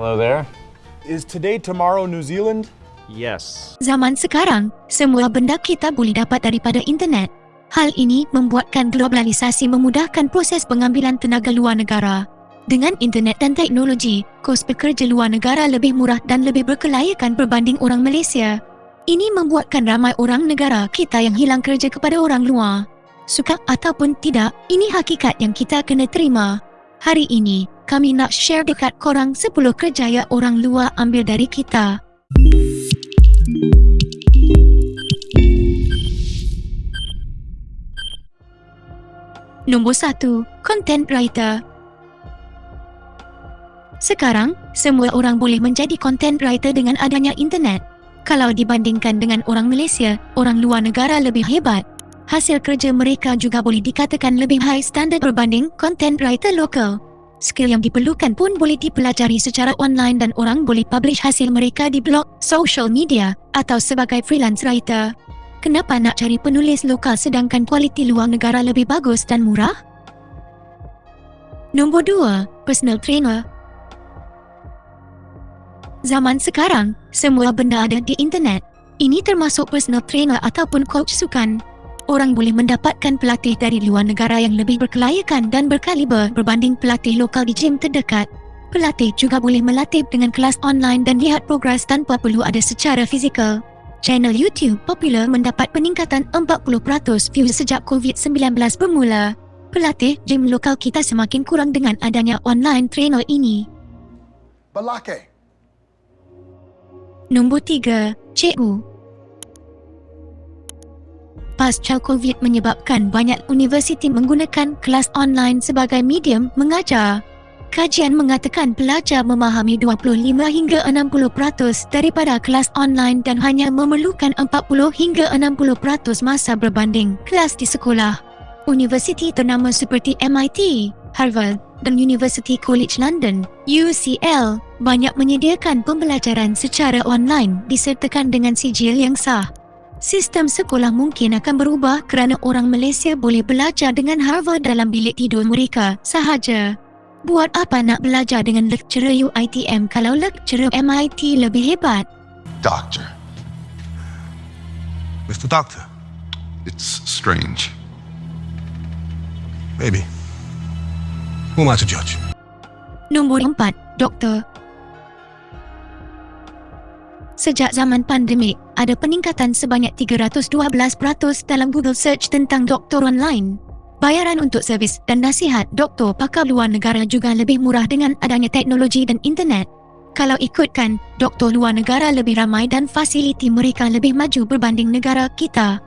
Hello there. Is today tomorrow New Zealand? Yes. Zaman sekarang, semua benda kita boleh dapat daripada internet. Hal ini membuatkan globalisasi memudahkan proses pengambilan tenaga luar negara. Dengan internet dan teknologi, kos pekerja luar negara lebih murah dan lebih berkelayakan berbanding orang Malaysia. Ini membuatkan ramai orang negara kita yang hilang kerja kepada orang luar. Suka ataupun tidak, ini hakikat yang kita kena terima. Hari ini, kami nak share dekat korang 10 kerjaya orang luar ambil dari kita. Nombor 1. Content Writer Sekarang, semua orang boleh menjadi content writer dengan adanya internet. Kalau dibandingkan dengan orang Malaysia, orang luar negara lebih hebat. Hasil kerja mereka juga boleh dikatakan lebih high standard berbanding content writer lokal. Skill yang diperlukan pun boleh dipelajari secara online dan orang boleh publish hasil mereka di blog, social media atau sebagai freelance writer. Kenapa nak cari penulis lokal sedangkan kualiti luar negara lebih bagus dan murah? Nombor 2. Personal Trainer Zaman sekarang, semua benda ada di internet. Ini termasuk personal trainer ataupun coach sukan. Orang boleh mendapatkan pelatih dari luar negara yang lebih berkelayakan dan berkaliber berbanding pelatih lokal di gym terdekat. Pelatih juga boleh melatih dengan kelas online dan lihat progres tanpa perlu ada secara fizikal. Channel YouTube popular mendapat peningkatan 40% views sejak COVID-19 bermula. Pelatih gym lokal kita semakin kurang dengan adanya online trainer ini. Balake. Nombor 3. Cikgu Pasca COVID menyebabkan banyak universiti menggunakan kelas online sebagai medium mengajar. Kajian mengatakan pelajar memahami 25 hingga 60% daripada kelas online dan hanya memerlukan 40 hingga 60% masa berbanding kelas di sekolah. Universiti ternama seperti MIT, Harvard dan University College London, UCL, banyak menyediakan pembelajaran secara online disertakan dengan sijil yang sah. Sistem sekolah mungkin akan berubah kerana orang Malaysia boleh belajar dengan Harvard dalam bilik tidur mereka sahaja. Buat apa nak belajar dengan lecturer UITM kalau lecturer MIT lebih hebat? Doctor. Mr. Doctor, It's strange. maybe. Who am I to judge? Nombor 4. Doktor Sejak zaman pandemik, ada peningkatan sebanyak 312% dalam Google Search tentang doktor online. Bayaran untuk servis dan nasihat doktor pakar luar negara juga lebih murah dengan adanya teknologi dan internet. Kalau ikutkan, doktor luar negara lebih ramai dan fasiliti mereka lebih maju berbanding negara kita.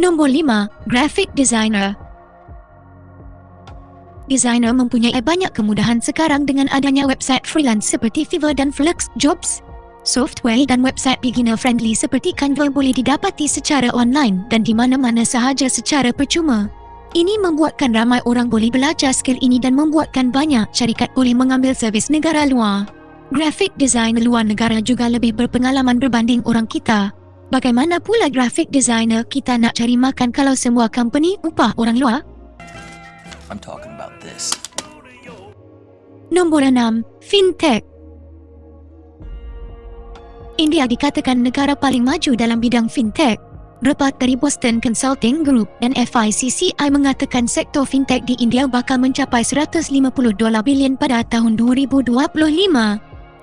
Nombor 5. Graphic Designer Designer mempunyai banyak kemudahan sekarang dengan adanya website freelance seperti Fiverr dan Flux Jobs. Software dan website beginner friendly seperti Canva boleh didapati secara online dan di mana-mana sahaja secara percuma. Ini membuatkan ramai orang boleh belajar skill ini dan membuatkan banyak syarikat boleh mengambil servis negara luar. Graphic design luar negara juga lebih berpengalaman berbanding orang kita. Bagaimana pula graphic designer kita nak cari makan kalau semua company upah orang luar? I'm talking about this. Nombor 6. Fintech India dikatakan negara paling maju dalam bidang fintech. Report dari Boston Consulting Group dan FICCI mengatakan sektor fintech di India bakal mencapai 150 dolar bilion pada tahun 2025.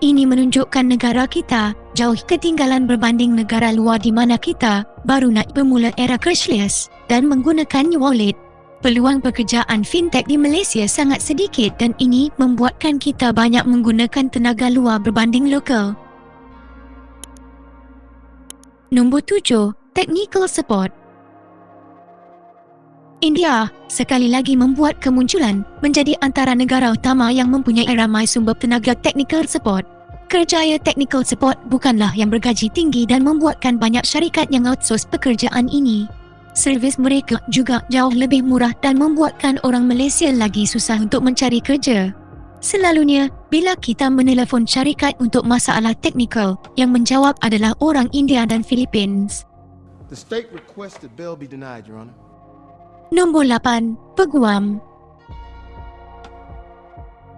Ini menunjukkan negara kita jauh ketinggalan berbanding negara luar di mana kita baru nak bermula era cashless dan menggunakan wallet. Peluang pekerjaan fintech di Malaysia sangat sedikit dan ini membuatkan kita banyak menggunakan tenaga luar berbanding lokal. Nombor 7. Technical Support India sekali lagi membuat kemunculan menjadi antara negara utama yang mempunyai ramai sumber tenaga technical support. Kerjaya technical support bukanlah yang bergaji tinggi dan membuatkan banyak syarikat yang outsource pekerjaan ini. Servis mereka juga jauh lebih murah dan membuatkan orang Malaysia lagi susah untuk mencari kerja. Selalunya, bila kita menelefon syarikat untuk masalah teknikal, yang menjawab adalah orang India dan Philippines. The state requests that bail be denied, Your Honor. Nombor 8. Peguam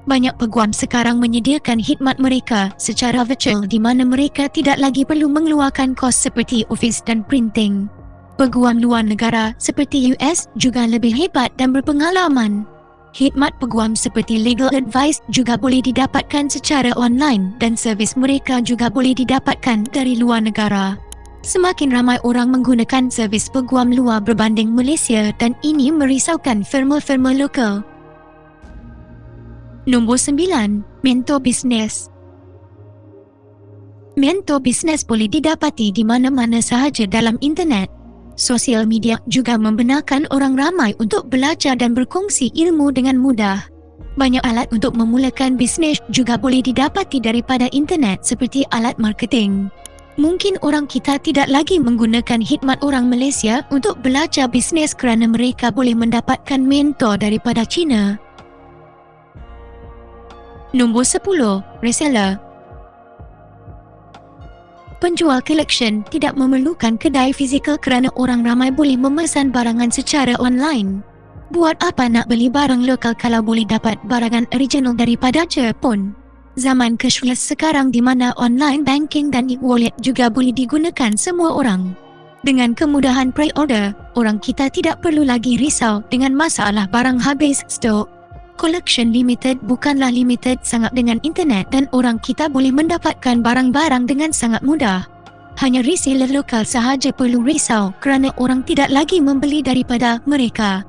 Banyak peguam sekarang menyediakan khidmat mereka secara virtual di mana mereka tidak lagi perlu mengeluarkan kos seperti office dan printing. Peguam luar negara seperti US juga lebih hebat dan berpengalaman. Khidmat peguam seperti legal advice juga boleh didapatkan secara online dan servis mereka juga boleh didapatkan dari luar negara. Semakin ramai orang menggunakan servis peguam luar berbanding Malaysia dan ini merisaukan firma-firma lokal. Nombor 9. Mentor Bisnes Mentor bisnes boleh didapati di mana-mana sahaja dalam internet. Sosial media juga membenarkan orang ramai untuk belajar dan berkongsi ilmu dengan mudah. Banyak alat untuk memulakan bisnes juga boleh didapati daripada internet seperti alat marketing. Mungkin orang kita tidak lagi menggunakan khidmat orang Malaysia untuk belajar bisnes kerana mereka boleh mendapatkan mentor daripada China. Nombor 10. Reseller Penjual collection tidak memerlukan kedai fizikal kerana orang ramai boleh memesan barangan secara online. Buat apa nak beli barang lokal kalau boleh dapat barangan original daripada Jepun? Zaman cashless sekarang di mana online banking dan e-wallet juga boleh digunakan semua orang. Dengan kemudahan pre-order, orang kita tidak perlu lagi risau dengan masalah barang habis stok. Collection Limited bukanlah limited sangat dengan internet dan orang kita boleh mendapatkan barang-barang dengan sangat mudah. Hanya reseller lokal sahaja perlu risau kerana orang tidak lagi membeli daripada mereka.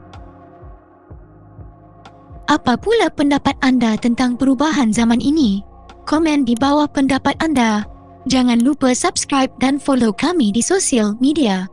Apa pula pendapat anda tentang perubahan zaman ini? Komen di bawah pendapat anda. Jangan lupa subscribe dan follow kami di sosial media.